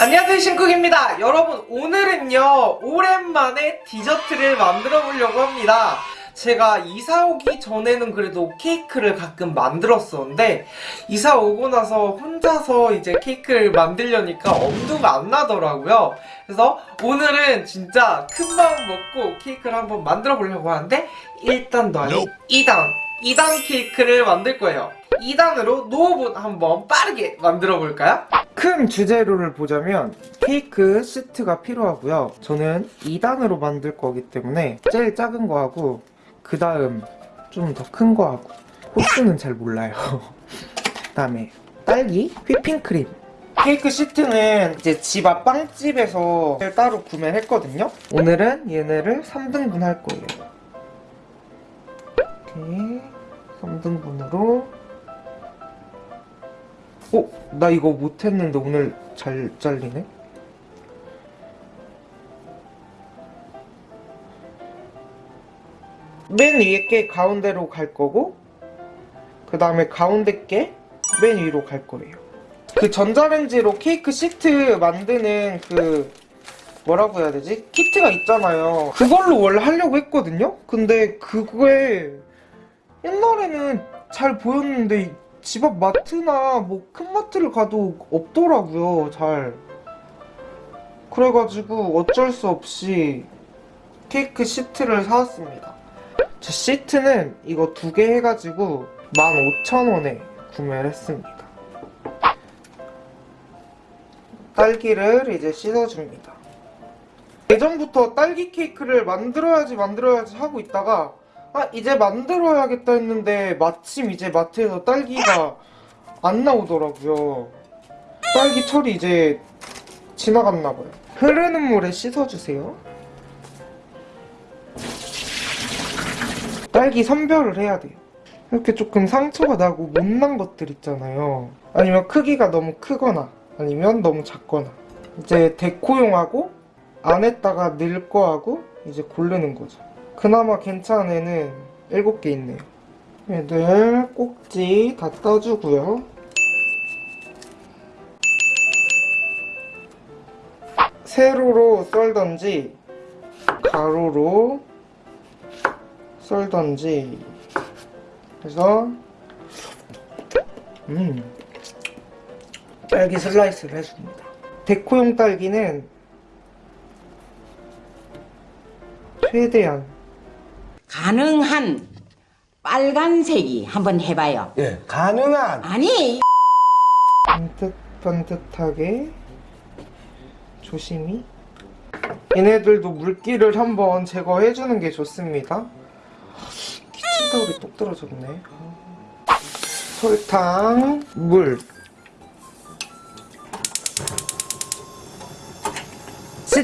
안녕하세요 신쿡입니다. 여러분 오늘은요 오랜만에 디저트를 만들어 보려고 합니다. 제가 이사 오기 전에는 그래도 케이크를 가끔 만들었었는데 이사 오고 나서 혼자서 이제 케이크를 만들려니까 엄두가 안 나더라고요. 그래서 오늘은 진짜 큰 마음 먹고 케이크를 한번 만들어 보려고 하는데 1단도 아닌 2단 2단 케이크를 만들 거예요 2단으로 노후분 한번 빠르게 만들어 볼까요? 큰 주재료를 보자면 케이크 시트가 필요하고요. 저는 2단으로 만들 거기 때문에 제일 작은 거 하고 그 다음 좀 더 큰 거 하고 호수는 잘 몰라요. 그 다음에 딸기, 휘핑크림. 케이크 시트는 이제 집 앞 빵집에서 따로 구매를 했거든요. 오늘은 얘네를 3등분 할 거예요. 이렇게 3등분으로 어? 나 이거 못했는데 오늘 잘 잘리네? 맨 위에 게 가운데로 갈 거고 그 다음에 가운데 게 맨 위로 갈 거예요 그 전자레인지로 케이크 시트 만드는 그 뭐라고 해야 되지? 키트가 있잖아요 그걸로 원래 하려고 했거든요? 근데 그거에 옛날에는 잘 보였는데 집 앞 마트나 뭐 큰 마트를 가도 없더라고요 잘. 그래가지고 어쩔 수 없이 케이크 시트를 사왔습니다. 저 시트는 이거 두 개 해가지고 15,000원에 구매를 했습니다. 딸기를 이제 씻어줍니다. 예전부터 딸기 케이크를 만들어야지 만들어야지 하고 있다가 아 이제 만들어야겠다 했는데 마침 이제 마트에서 딸기가 안 나오더라고요. 딸기 철이 이제 지나갔나봐요. 흐르는 물에 씻어주세요. 딸기 선별을 해야 돼요. 이렇게 조금 상처가 나고 못난 것들 있잖아요. 아니면 크기가 너무 크거나 아니면 너무 작거나. 이제 데코용하고 안에다가 넣을 거하고 이제 고르는 거죠 그나마 괜찮은 애는 7개 있네요 얘들 꼭지 다 떠주고요. 세로로 썰던지 가로로 썰던지. 그래서 음 딸기 슬라이스를 해줍니다. 데코용 딸기는 최대한 가능한 빨간색이 한번 해봐요. 예, 가능한. 아니 반듯반듯하게 조심히. 얘네들도 물기를 한번 제거해주는 게 좋습니다. 키친타올이 똑 떨어졌네. 설탕, 물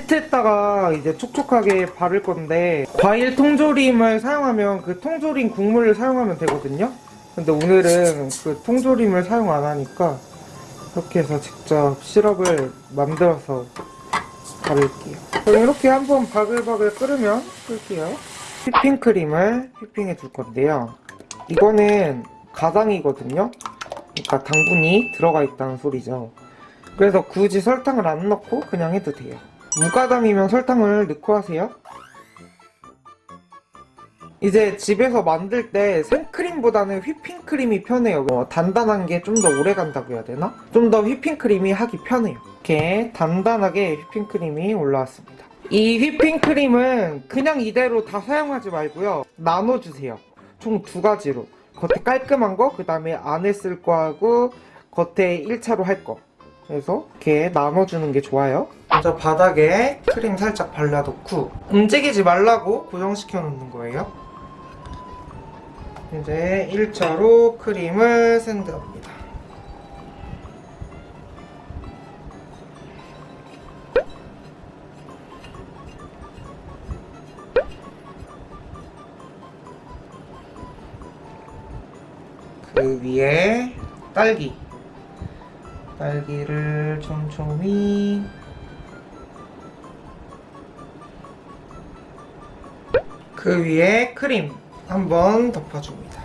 시트에다가 이제 촉촉하게 바를 건데 과일 통조림을 사용하면 그 통조림 국물을 사용하면 되거든요. 근데 오늘은 그 통조림을 사용 안 하니까 이렇게 해서 직접 시럽을 만들어서 바를게요. 그럼 이렇게 한번 바글바글 끓으면 끌게요. 휘핑크림을 휘핑해 줄 건데요. 이거는 가당이거든요. 그러니까 당분이 들어가 있다는 소리죠. 그래서 굳이 설탕을 안 넣고 그냥 해도 돼요 무가당이면 설탕을 넣고 하세요. 이제 집에서 만들 때 생크림보다는 휘핑크림이 편해요. 어, 단단한 게 좀 더 오래 간다고 해야 되나? 좀 더 휘핑크림이 하기 편해요. 이렇게 단단하게 휘핑크림이 올라왔습니다. 이 휘핑크림은 그냥 이대로 다 사용하지 말고요. 나눠주세요. 총 두 가지로. 겉에 깔끔한 거, 그 다음에 안에 쓸 거하고 겉에 1차로 할 거. 그래서 이렇게 나눠주는 게 좋아요. 먼저 바닥에 크림 살짝 발라놓고 움직이지 말라고 고정시켜 놓는 거예요. 이제 1차로 크림을 샌드합니다. 그 위에 딸기 딸기를 촘촘히 그 위에 크림 한번 덮어줍니다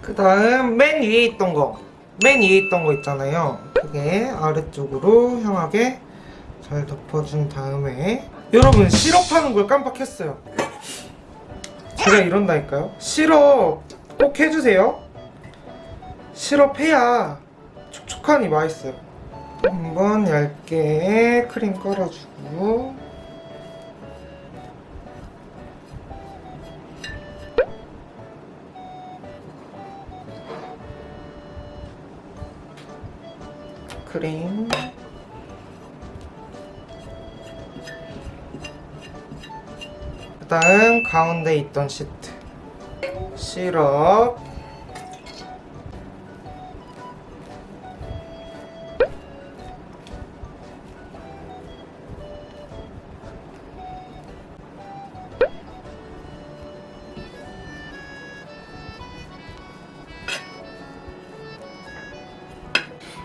그 다음 맨 위에 있던 거. 맨 위에 있던 거 있잖아요. 그게 아래쪽으로 향하게 잘 덮어준 다음에 여러분 시럽 하는 걸 깜빡했어요. 제가 이런다니까요. 시럽 꼭 해주세요. 시럽 해야 촉촉하니 맛있어요. 한번 얇게 크림 깔아주고 크림 그 다음 가운데 있던 시트. 시럽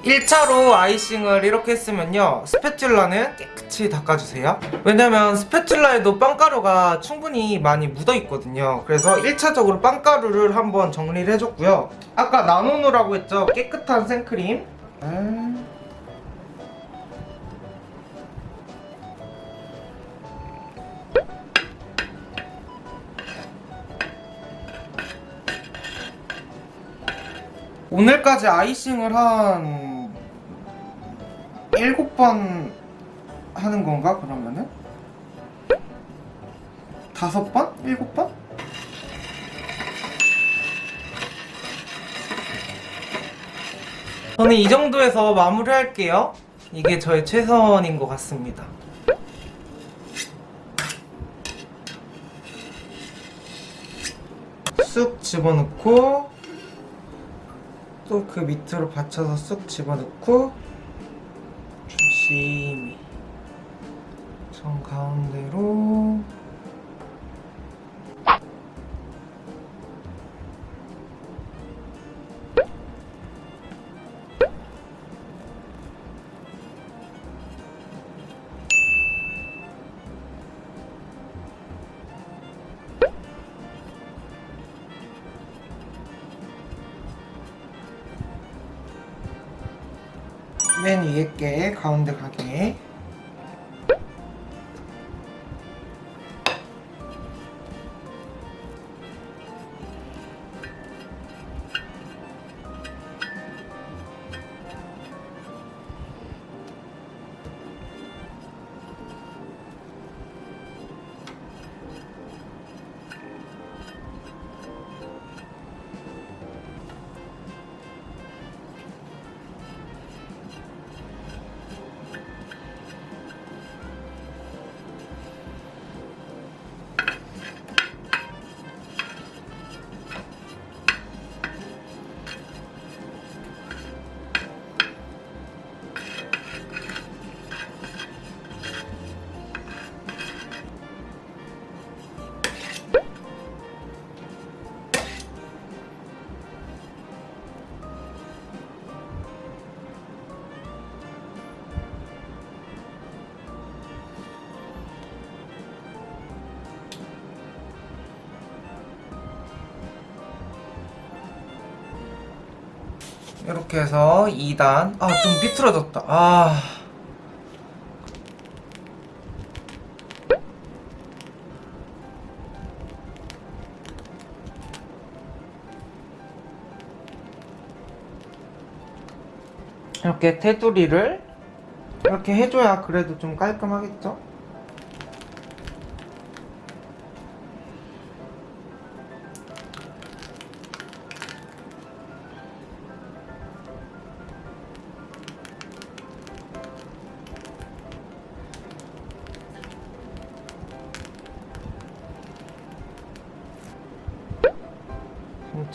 일차로 아이싱을 이렇게 했으면요 스패츌라는 깨끗이 닦아주세요. 왜냐면 스패츌라에도 빵가루가 충분히 많이 묻어있거든요. 그래서 1차적으로 빵가루를 한번 정리를 해줬고요. 아까 나노누라고 했죠? 깨끗한 생크림. 음. 오늘까지 아이싱을 한 7번 하는 건가 그러면은? 다섯 번? 일곱 번? 저는 이 정도에서 마무리할게요. 이게 저의 최선인 것 같습니다. 쑥 집어넣고 또 그 밑으로 받쳐서 쑥 집어넣고 조심히. 정 가운데로 맨 위에 게 가운데 가게 이렇게 해서 2단 아좀 비틀어졌다 아 이렇게 테두리를 이렇게 해줘야 그래도 좀 깔끔하겠죠?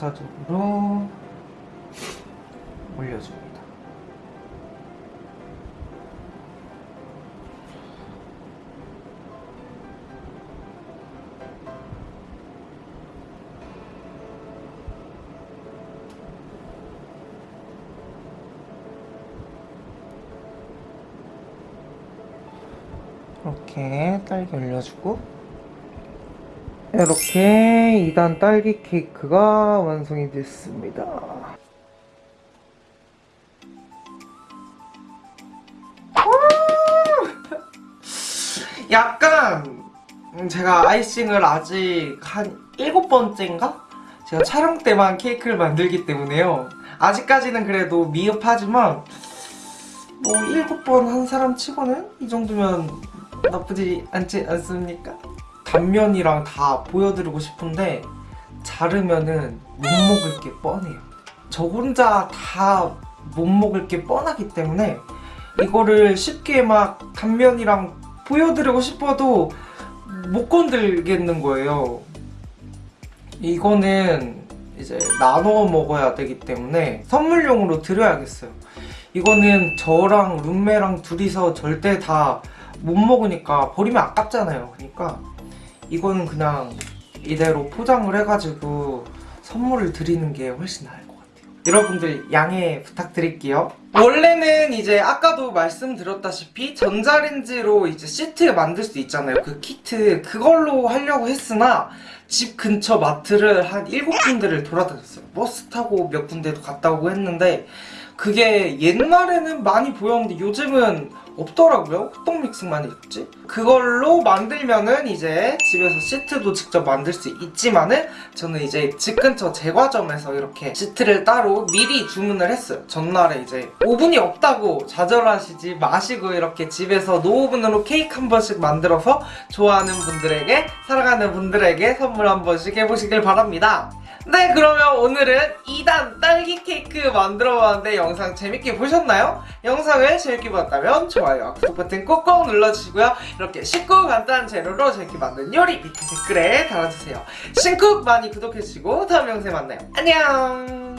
순차적으로 올려줍니다. 이렇게 딸기 올려주고 이렇게 2단 딸기 케이크가 완성이 됐습니다. 약간 음, 제가 아이싱을 아직 한 일곱 번째인가? 제가 촬영 때만 케이크를 만들기 때문에요. 아직까지는 그래도 미흡하지만 뭐 일곱 번 한 사람 치고는 이 정도면 나쁘지 않지 않습니까? 단면이랑 다 보여드리고 싶은데 자르면은 못 먹을 게 뻔해요. 저 혼자 다 못 먹을 게 뻔하기 때문에 이거를 쉽게 막 단면이랑 보여드리고 싶어도 못 건들겠는 거예요. 이거는 이제 나눠 먹어야 되기 때문에 선물용으로 드려야겠어요. 이거는 저랑 룸메랑 둘이서 절대 다 못 먹으니까 버리면 아깝잖아요. 그러니까 이거는 그냥 이대로 포장을 해가지고 선물을 드리는 게 훨씬 나을 것 같아요. 여러분들 양해 부탁드릴게요. 원래는 이제 아까도 말씀드렸다시피 전자레인지로 이제 시트 만들 수 있잖아요. 그 키트 그걸로 하려고 했으나 집 근처 마트를 한 7군데를 돌아다녔어요. 버스 타고 몇 군데도 갔다 오고 했는데 그게 옛날에는 많이 보였는데 요즘은 없더라고요. 호떡 믹스만 있지. 그걸로 만들면은 이제 집에서 시트도 직접 만들 수 있지만은 저는 이제 집 근처 제과점에서 이렇게 시트를 따로 미리 주문을 했어요. 전날에 이제 오븐이 없다고 좌절하시지 마시고 이렇게 집에서 노오븐으로 케이크 한 번씩 만들어서 좋아하는 분들에게 사랑하는 분들에게 선물 한 번씩 해보시길 바랍니다. 네 그러면 오늘은 2단 딸기 케이크 만들어봤는데 영상 재밌게 보셨나요? 영상을 재밌게 봤다면 좋아요 구독 버튼 꼭꼭 눌러주시고요. 이렇게 쉽고 간단한 재료로 재밌게 만든 요리 밑에 댓글에 달아주세요. 신쿡 많이 구독해주시고 다음 영상에 만나요. 안녕